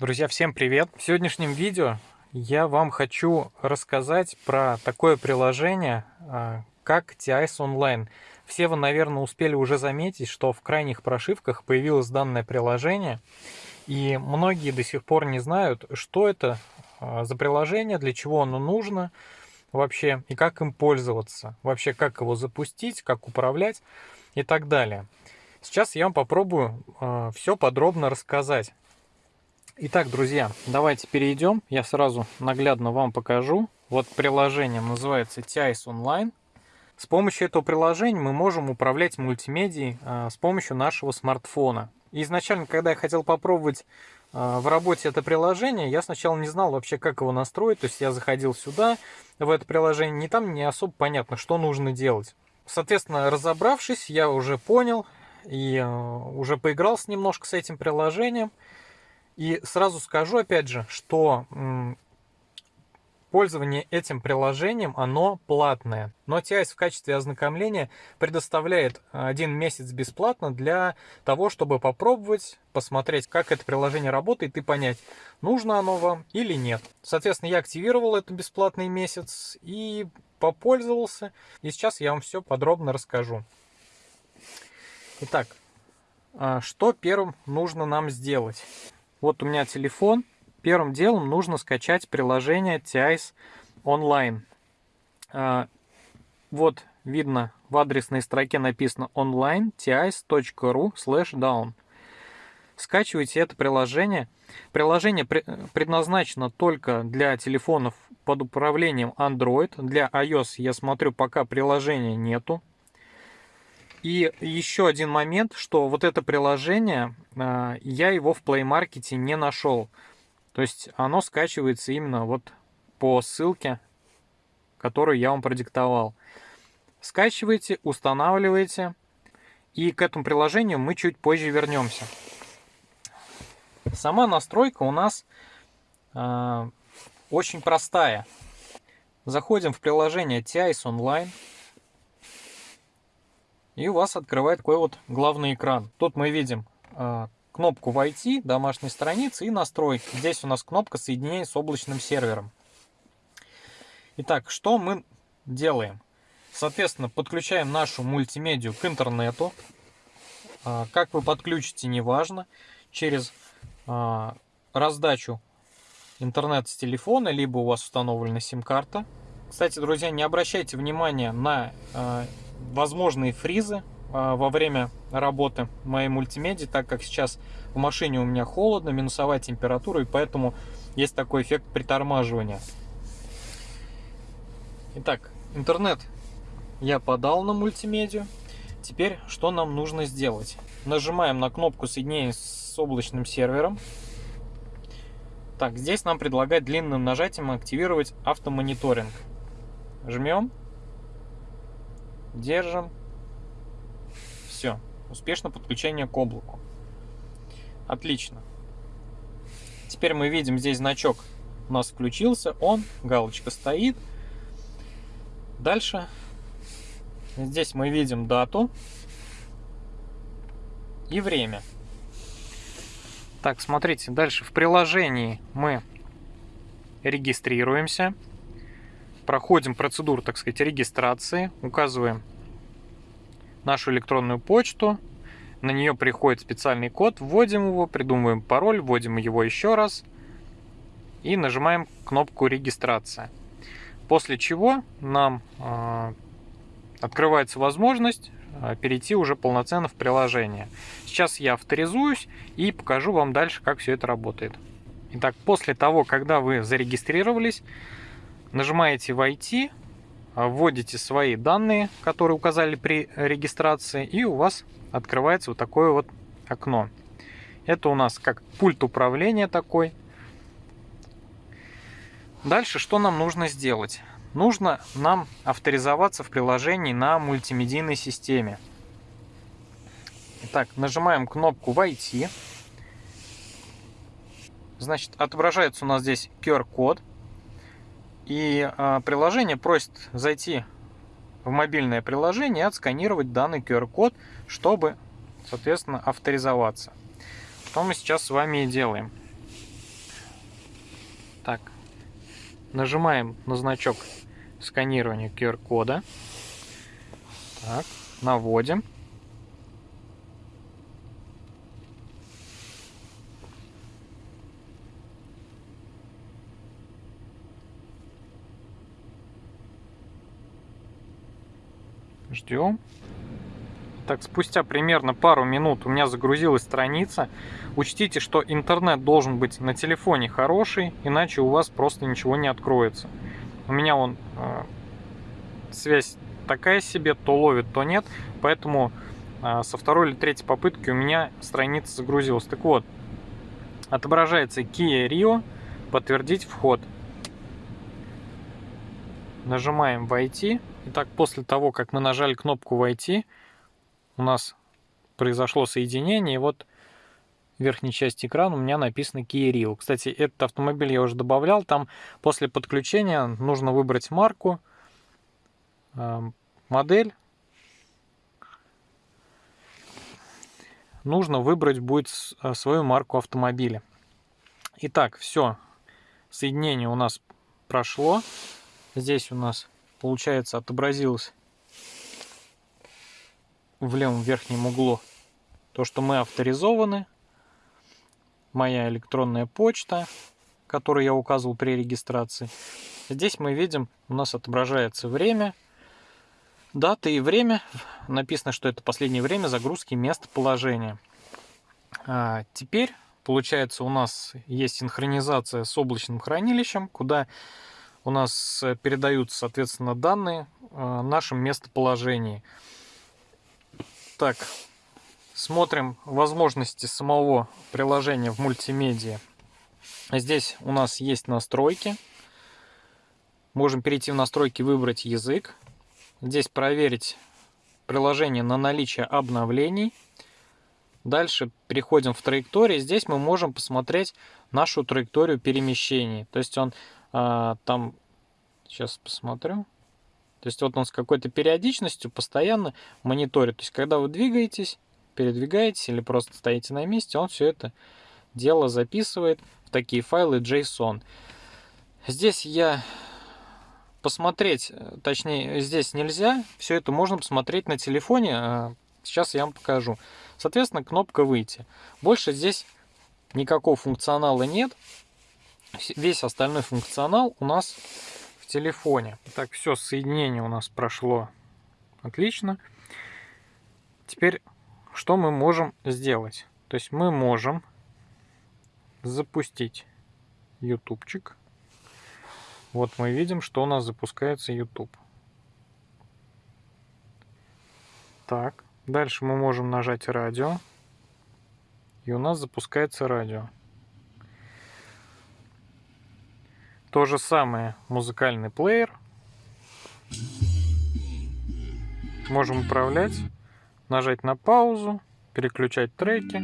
Друзья, всем привет! В сегодняшнем видео я вам хочу рассказать про такое приложение, а, как TIS Online. Все вы, наверное, успели уже заметить, что в крайних прошивках появилось данное приложение, и многие до сих пор не знают, что это а, за приложение, для чего оно нужно вообще, и как им пользоваться, вообще как его запустить, как управлять и так далее. Сейчас я вам попробую а, все подробно рассказать. Итак, друзья, давайте перейдем. Я сразу наглядно вам покажу. Вот приложение называется TIS Online. С помощью этого приложения мы можем управлять мультимедией а, с помощью нашего смартфона. Изначально, когда я хотел попробовать а, в работе это приложение, я сначала не знал вообще, как его настроить. То есть я заходил сюда, в это приложение, не там не особо понятно, что нужно делать. Соответственно, разобравшись, я уже понял и а, уже поигрался немножко с этим приложением. И сразу скажу, опять же, что пользование этим приложением, оно платное. Но TIS в качестве ознакомления предоставляет один месяц бесплатно для того, чтобы попробовать, посмотреть, как это приложение работает и понять, нужно оно вам или нет. Соответственно, я активировал этот бесплатный месяц и попользовался. И сейчас я вам все подробно расскажу. Итак, а, что первым нужно нам сделать? Вот у меня телефон. Первым делом нужно скачать приложение TIS Online. А, вот видно в адресной строке написано online tis.ru down. Скачивайте это приложение. Приложение предназначено только для телефонов под управлением Android. Для iOS, я смотрю, пока приложения нету. И еще один момент, что вот это приложение, а, я его в Play Market не нашел. То есть оно скачивается именно вот по ссылке, которую я вам продиктовал. Скачивайте, устанавливайте. И к этому приложению мы чуть позже вернемся. Сама настройка у нас э, очень простая. Заходим в приложение TIS Online. И у вас открывает такой вот главный экран. Тут мы видим э, кнопку «Войти», домашней страницы и настройки. Здесь у нас кнопка соединения с облачным сервером. Итак, что мы делаем? Соответственно, подключаем нашу мультимедию к интернету. Э, как вы подключите, неважно. Через э, раздачу интернет с телефона, либо у вас установлена сим-карта. Кстати, друзья, не обращайте внимания на возможные фризы а, во время работы моей мультимедии, так как сейчас в машине у меня холодно, минусовая температура, и поэтому есть такой эффект притормаживания. Итак, интернет я подал на мультимедию. Теперь что нам нужно сделать? Нажимаем на кнопку соединения с облачным сервером. Так, здесь нам предлагают длинным нажатием активировать автомониторинг. Жмем. Держим. Все. Успешно подключение к облаку. Отлично. Теперь мы видим здесь значок у нас включился, он, галочка стоит. Дальше здесь мы видим дату и время. Так, смотрите, дальше в приложении мы регистрируемся проходим процедуру, так сказать, регистрации, указываем нашу электронную почту, на нее приходит специальный код, вводим его, придумываем пароль, вводим его еще раз и нажимаем кнопку регистрация. После чего нам э, открывается возможность э, перейти уже полноценно в приложение. Сейчас я авторизуюсь и покажу вам дальше, как все это работает. Итак, после того, когда вы зарегистрировались, Нажимаете «Войти», вводите свои данные, которые указали при регистрации, и у вас открывается вот такое вот окно. Это у нас как пульт управления такой. Дальше что нам нужно сделать? Нужно нам авторизоваться в приложении на мультимедийной системе. Итак, нажимаем кнопку «Войти». Значит, отображается у нас здесь QR-код. И а, приложение просит зайти в мобильное приложение и отсканировать данный QR-код, чтобы, соответственно, авторизоваться. Что мы сейчас с вами и делаем. Так, нажимаем на значок сканирования QR-кода. Так, наводим. Ждем. Так, спустя примерно пару минут у меня загрузилась страница. Учтите, что интернет должен быть на телефоне хороший, иначе у вас просто ничего не откроется. У меня он э, связь такая себе, то ловит, то нет, поэтому э, со второй или третьей попытки у меня страница загрузилась. Так вот, отображается Kia Rio, подтвердить вход. Нажимаем «Войти». Итак, после того, как мы нажали кнопку «Войти», у нас произошло соединение, и вот в верхней части экрана у меня написано Kia Rio. Кстати, этот автомобиль я уже добавлял, там после подключения нужно выбрать марку, эм, модель. Нужно выбрать будет э, свою марку автомобиля. Итак, все, соединение у нас прошло. Здесь у нас, получается, отобразилось в левом верхнем углу то, что мы авторизованы. Моя электронная почта, которую я указывал при регистрации. Здесь мы видим, у нас отображается время, дата и время. Написано, что это последнее время загрузки местоположения. А теперь, получается, у нас есть синхронизация с облачным хранилищем, куда у нас передаются, соответственно, данные о нашем местоположении. Так, смотрим возможности самого приложения в мультимедиа. Здесь у нас есть настройки. Можем перейти в настройки, выбрать язык. Здесь проверить приложение на наличие обновлений. Дальше переходим в траектории. Здесь мы можем посмотреть нашу траекторию перемещений. То есть он а, там, сейчас посмотрю. То есть вот он с какой-то периодичностью постоянно мониторит. То есть когда вы двигаетесь, передвигаетесь или просто стоите на месте, он все это дело записывает в такие файлы JSON. Здесь я посмотреть, точнее здесь нельзя, все это можно посмотреть на телефоне, а сейчас я вам покажу. Соответственно, кнопка «Выйти». Больше здесь никакого функционала нет. Весь остальной функционал у нас телефоне. Так, все, соединение у нас прошло отлично. Теперь, что мы можем сделать? То есть мы можем запустить ютубчик. Вот мы видим, что у нас запускается YouTube. Так, дальше мы можем нажать радио. И у нас запускается радио. То же самое музыкальный плеер. Можем управлять, нажать на паузу, переключать треки.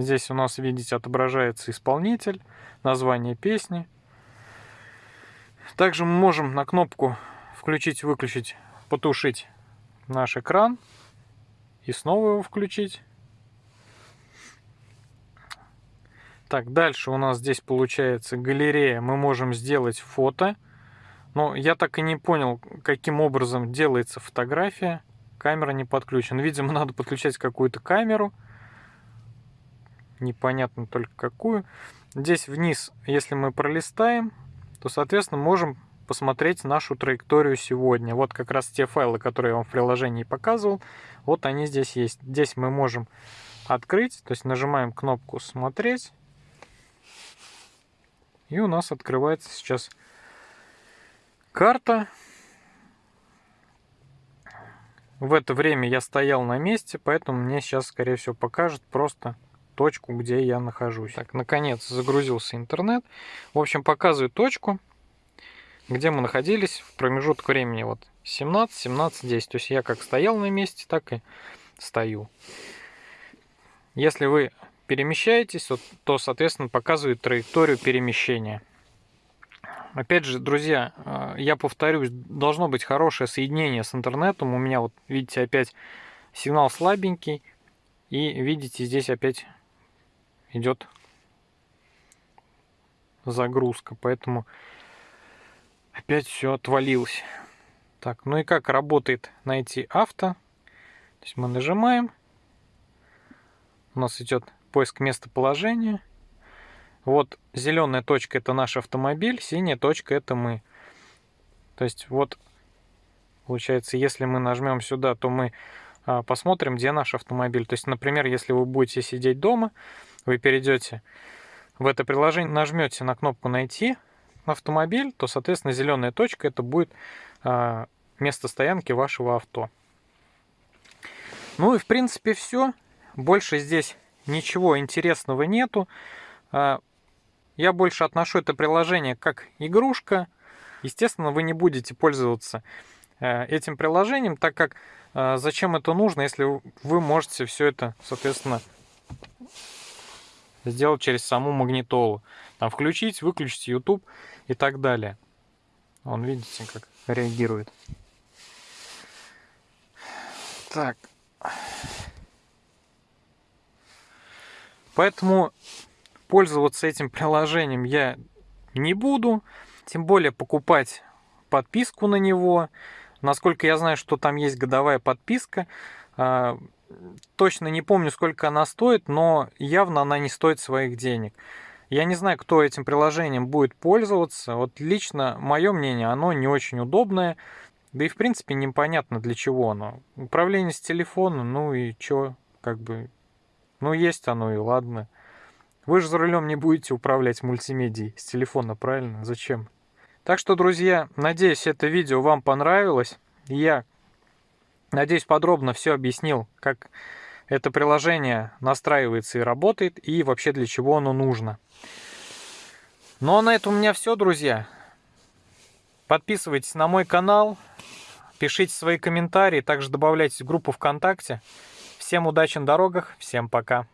Здесь у нас, видите, отображается исполнитель, название песни. Также мы можем на кнопку включить, выключить, потушить наш экран и снова его включить. Так, дальше у нас здесь получается галерея. Мы можем сделать фото. Но я так и не понял, каким образом делается фотография. Камера не подключена. Видимо, надо подключать какую-то камеру. Непонятно только какую. Здесь вниз, если мы пролистаем, то, соответственно, можем посмотреть нашу траекторию сегодня. Вот как раз те файлы, которые я вам в приложении показывал. Вот они здесь есть. Здесь мы можем открыть, то есть нажимаем кнопку «Смотреть». И у нас открывается сейчас карта. В это время я стоял на месте, поэтому мне сейчас, скорее всего, покажет просто точку, где я нахожусь. Так, наконец загрузился интернет. В общем, показывает точку, где мы находились в промежуток времени вот 17, 17, 10. То есть я как стоял на месте, так и стою. Если вы перемещаетесь, то, соответственно, показывает траекторию перемещения. Опять же, друзья, э, я повторюсь, должно быть хорошее соединение с интернетом. У меня вот, видите, опять сигнал слабенький. И видите, здесь опять идет загрузка, поэтому опять все отвалилось. Так, ну и как работает найти авто? То есть мы нажимаем, у нас идет поиск местоположения. Вот зеленая точка это наш автомобиль, синяя точка это мы. То есть вот получается, если мы нажмем сюда, то мы а, посмотрим, где наш автомобиль. То есть, например, если вы будете сидеть дома, вы перейдете в это приложение, нажмете на кнопку «Найти автомобиль», то, соответственно, зеленая точка это будет а, место стоянки вашего авто. Ну и, в принципе, все. Больше здесь ничего интересного нету. А, я больше отношу это приложение как игрушка. Естественно, вы не будете пользоваться э, этим приложением, так как э, зачем это нужно, если вы можете все это, соответственно, сделать через саму магнитолу. Там включить, выключить YouTube и так далее. Вон, видите, как реагирует. Так. Поэтому пользоваться этим приложением я не буду. Тем более покупать подписку на него. Насколько я знаю, что там есть годовая подписка. А, точно не помню, сколько она стоит, но явно она не стоит своих денег. Я не знаю, кто этим приложением будет пользоваться. Вот лично мое мнение, оно не очень удобное. Да и в принципе непонятно для чего оно. Управление с телефона, ну и чё, как бы, ну есть оно и ладно. Вы же за рулем не будете управлять мультимедией с телефона, правильно? Зачем? Так что, друзья, надеюсь, это видео вам понравилось. Я Надеюсь, подробно все объяснил, как это приложение настраивается и работает, и вообще для чего оно нужно. Ну а на этом у меня все, друзья. Подписывайтесь на мой канал, пишите свои комментарии, также добавляйтесь в группу ВКонтакте. Всем удачи на дорогах, всем пока.